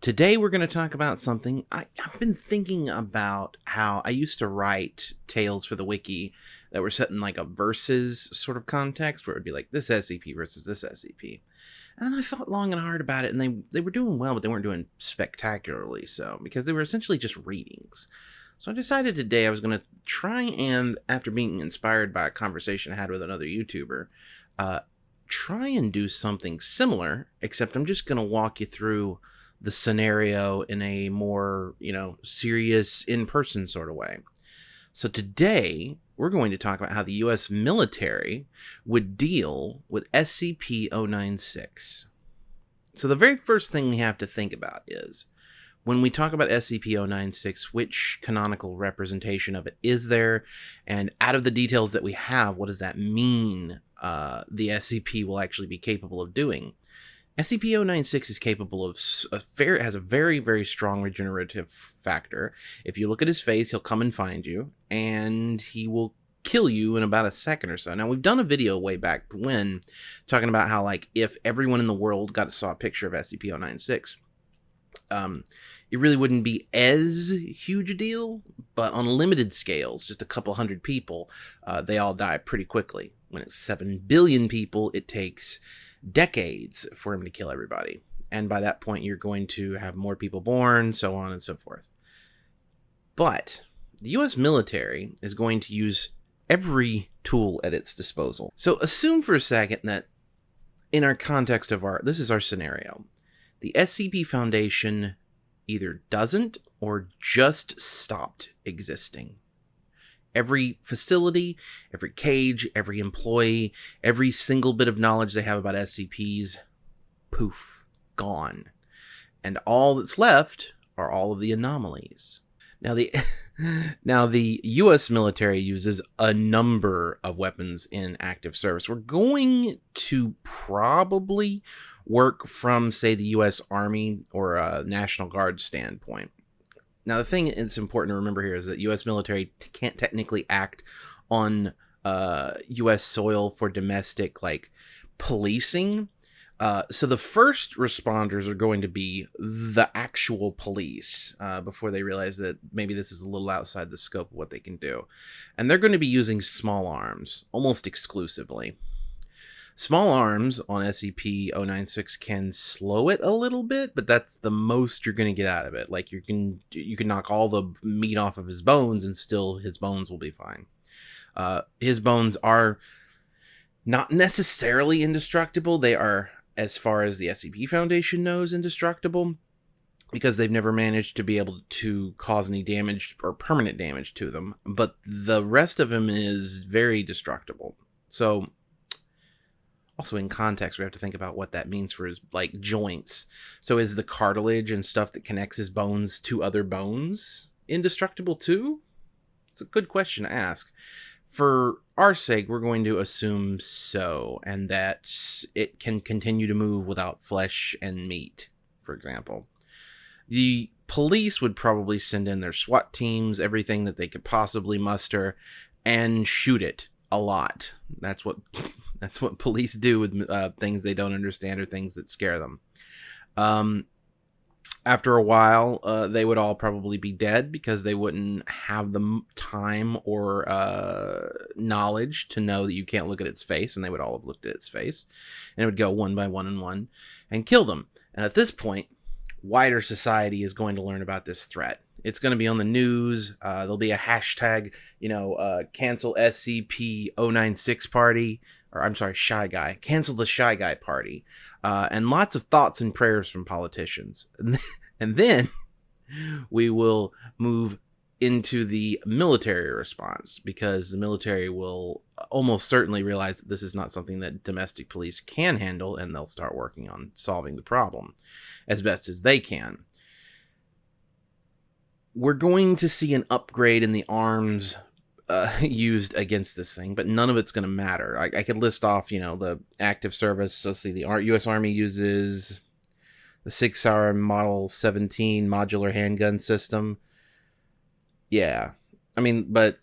Today, we're going to talk about something I, have been thinking about how I used to write tales for the wiki that were set in like a versus sort of context where it would be like this SCP versus this SCP. And I thought long and hard about it, and they, they were doing well, but they weren't doing spectacularly so because they were essentially just readings. So I decided today I was going to try and, after being inspired by a conversation I had with another YouTuber, uh, try and do something similar, except I'm just going to walk you through the scenario in a more, you know, serious in person sort of way. So today, we're going to talk about how the US military would deal with SCP 096. So, the very first thing we have to think about is when we talk about SCP 096, which canonical representation of it is there? And out of the details that we have, what does that mean uh, the SCP will actually be capable of doing. SCP-096 is capable of a has a very very strong regenerative factor. If you look at his face, he'll come and find you, and he will kill you in about a second or so. Now we've done a video way back when talking about how like if everyone in the world got saw a picture of SCP-096, um, it really wouldn't be as huge a deal, but on limited scales, just a couple hundred people, uh, they all die pretty quickly. When it's 7 billion people, it takes decades for him to kill everybody. And by that point, you're going to have more people born, so on and so forth. But the US military is going to use every tool at its disposal. So assume for a second that in our context of our, this is our scenario. The SCP Foundation either doesn't or just stopped existing. Every facility, every cage, every employee, every single bit of knowledge they have about SCPs, poof, gone. And all that's left are all of the anomalies. Now the now the US military uses a number of weapons in active service. We're going to probably work from say the US Army or a National Guard standpoint. Now, the thing it's important to remember here is that U.S. military can't technically act on uh, U.S. soil for domestic like policing. Uh, so the first responders are going to be the actual police uh, before they realize that maybe this is a little outside the scope of what they can do, and they're going to be using small arms almost exclusively. Small arms on SCP-096 can slow it a little bit, but that's the most you're going to get out of it. Like you can you can knock all the meat off of his bones and still his bones will be fine. Uh, his bones are not necessarily indestructible. They are, as far as the SCP Foundation knows, indestructible because they've never managed to be able to cause any damage or permanent damage to them. But the rest of him is very destructible. So also in context we have to think about what that means for his like joints. So is the cartilage and stuff that connects his bones to other bones indestructible too? It's a good question to ask. For our sake we're going to assume so and that it can continue to move without flesh and meat for example. The police would probably send in their SWAT teams, everything that they could possibly muster, and shoot it a lot. That's what that's what police do with uh, things they don't understand or things that scare them. Um, after a while, uh, they would all probably be dead because they wouldn't have the time or uh, knowledge to know that you can't look at its face, and they would all have looked at its face, and it would go one by one and one and kill them. And at this point, wider society is going to learn about this threat it's going to be on the news. Uh, there'll be a hashtag, you know, uh, cancel SCP 096 party, or I'm sorry, Shy Guy. Cancel the Shy Guy party. Uh, and lots of thoughts and prayers from politicians. and then we will move into the military response because the military will almost certainly realize that this is not something that domestic police can handle and they'll start working on solving the problem as best as they can we're going to see an upgrade in the arms uh, used against this thing, but none of it's going to matter. I, I, could list off, you know, the active service. So see, the U.S. Army uses the Sig Sauer Model 17 modular handgun system. Yeah, I mean, but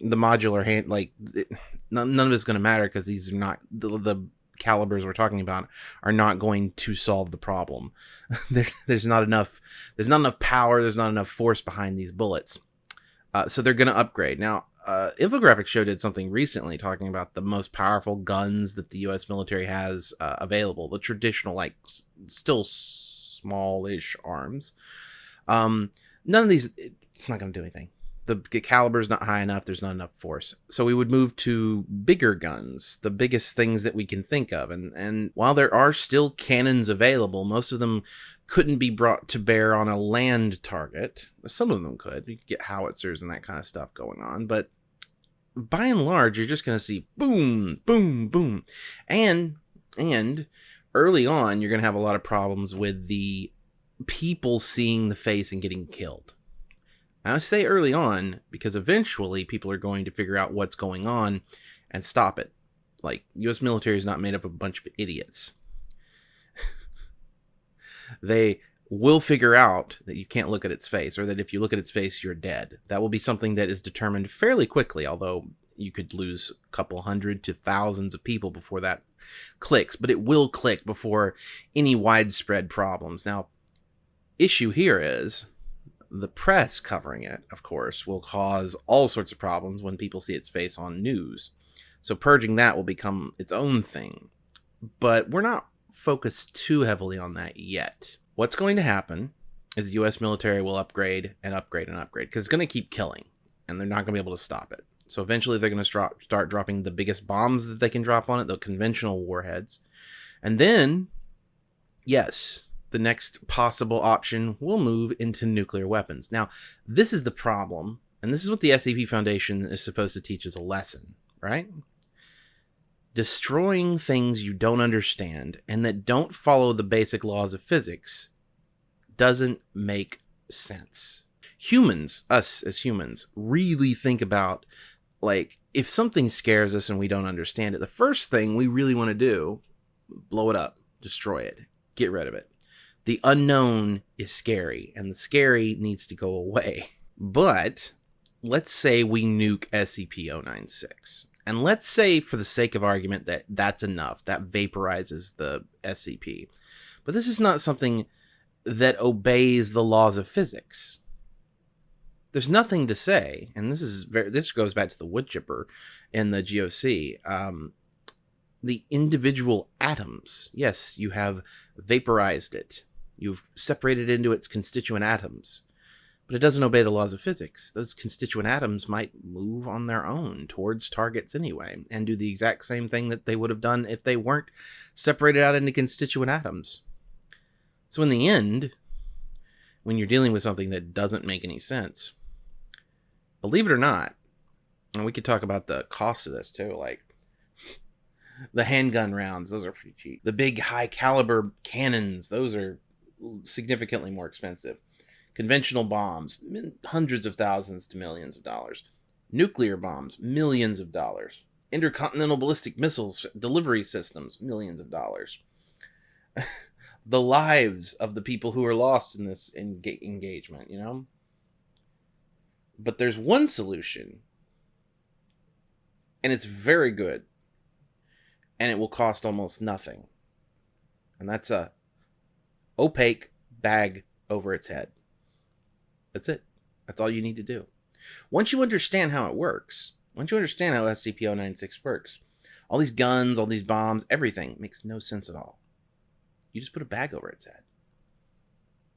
the modular hand, like, it, none, none of it's going to matter because these are not the, the calibers we're talking about are not going to solve the problem. there, there's not enough. There's not enough power. There's not enough force behind these bullets. Uh, so they're going to upgrade. Now, uh, Infographics Show did something recently talking about the most powerful guns that the U.S. military has uh, available. The traditional, like, s- still smallish arms. Um, none of these. It's not going to do anything the caliber is not high enough there's not enough force. So we would move to bigger guns the biggest things that we can think of. And and while there are still cannons available most of them couldn't be brought to bear on a land target. Some of them could you could get howitzers and that kind of stuff going on but by and large you're just going to see boom boom boom. And and early on you're going to have a lot of problems with the people seeing the face and getting killed I say early on because eventually people are going to figure out what's going on and stop it. Like, US military is not made up of a bunch of idiots. they will figure out that you can't look at its face, or that if you look at its face, you're dead. That will be something that is determined fairly quickly, although you could lose a couple hundred to thousands of people before that clicks, but it will click before any widespread problems. Now, issue here is the press covering it, of course, will cause all sorts of problems when people see its face on news. So purging that will become its own thing. But we're not focused too heavily on that yet. What's going to happen is the US military will upgrade and upgrade and upgrade because it's going to keep killing and they're not going to be able to stop it. So eventually they're going to start dropping the biggest bombs that they can drop on it, the conventional warheads. And then, yes, the next possible option will move into nuclear weapons. Now, this is the problem, and this is what the SCP Foundation is supposed to teach as a lesson, right? Destroying things you don't understand and that don't follow the basic laws of physics doesn't make sense. Humans, us as humans, really think about like if something scares us and we don't understand it, the first thing we really want to do, blow it up, destroy it, get rid of it the unknown is scary and the scary needs to go away. But let's say we nuke SCP 096. And let's say, for the sake of argument, that that's enough. That vaporizes the SCP. But this is not something that obeys the laws of physics. There's nothing to say, and this is very, this goes back to the wood chipper in the GOC. Um, the individual atoms, yes, you have vaporized it. You've separated into its constituent atoms. But it doesn't obey the laws of physics. Those constituent atoms might move on their own towards targets anyway, and do the exact same thing that they would have done if they weren't separated out into constituent atoms. So, in the end, when you're dealing with something that doesn't make any sense, believe it or not, and we could talk about the cost of this too, like the handgun rounds, those are pretty cheap. The big high caliber cannons, those are significantly more expensive. Conventional bombs, hundreds of thousands to millions of dollars. Nuclear bombs, millions of dollars. Intercontinental ballistic missiles, delivery systems, millions of dollars. the lives of the people who are lost in this enga- engagement, you know? But there's one solution, and it's very good, and it will cost almost nothing. And that's a opaque bag over its head. That's it. That's all you need to do. Once you understand how it works, once you understand how SCP-096 works, all these guns, all these bombs, everything makes no sense at all. You just put a bag over its head.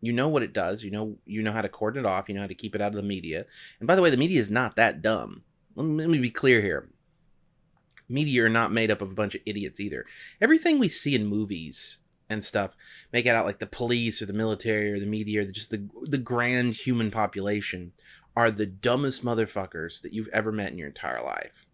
You know what it does. You know you know how to cordon it off. You know how to keep it out of the media. And by the way, the media is not that dumb. Let me, let me be clear here. Media are not made up of a bunch of idiots either. Everything we see in movies and stuff make it out like the police or the military or the media or the, just the the grand human population are the dumbest motherfuckers that you've ever met in your entire life.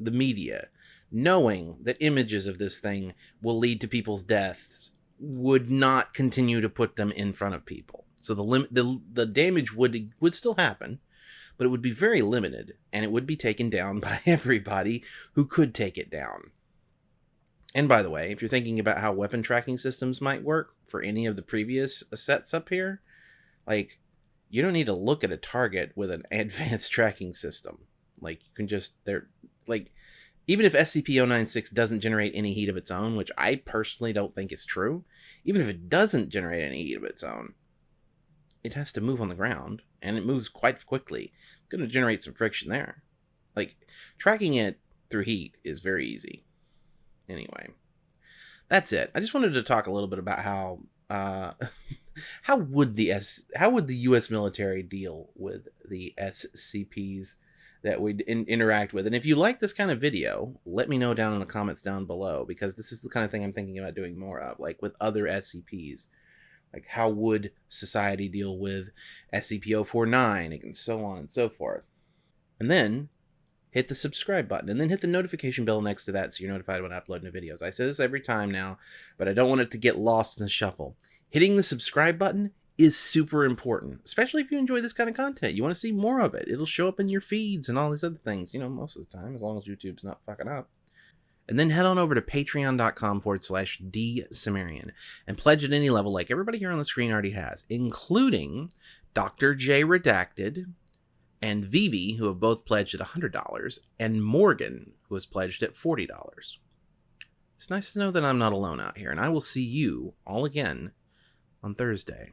The media, knowing that images of this thing will lead to people's deaths, would not continue to put them in front of people. So the limit the the damage would would still happen, but it would be very limited and it would be taken down by everybody who could take it down. And by the way, if you're thinking about how weapon tracking systems might work for any of the previous sets up here, like you don't need to look at a target with an advanced tracking system. Like you can just they're like even if SCP-096 doesn't generate any heat of its own, which I personally don't think is true, even if it doesn't generate any heat of its own, it has to move on the ground, and it moves quite quickly. It's going to generate some friction there. Like, tracking it through heat is very easy. Anyway, that's it. I just wanted to talk a little bit about how uh, how would the S how would the U.S. military deal with the SCPs that we in, interact with? And if you like this kind of video, let me know down in the comments down below because this is the kind of thing I'm thinking about doing more of, like with other SCPs. Like how would society deal with SCP-049 and so on and so forth. And then hit the subscribe button and then hit the notification bell next to that so you're notified when I upload new videos. I say this every time now, but I don't want it to get lost in the shuffle. Hitting the subscribe button is super important, especially if you enjoy this kind of content. You want to see more of it. It'll show up in your feeds and all these other things, you know, most of the time, as long as YouTube's not fucking up. And then head on over to patreon.com forward slash dsumerian and pledge at any level like everybody here on the screen already has, including Dr. J Redacted, and Vivi, who have both pledged at $100, and Morgan, who has pledged at $40. It's nice to know that I'm not alone out here, and I will see you all again on Thursday.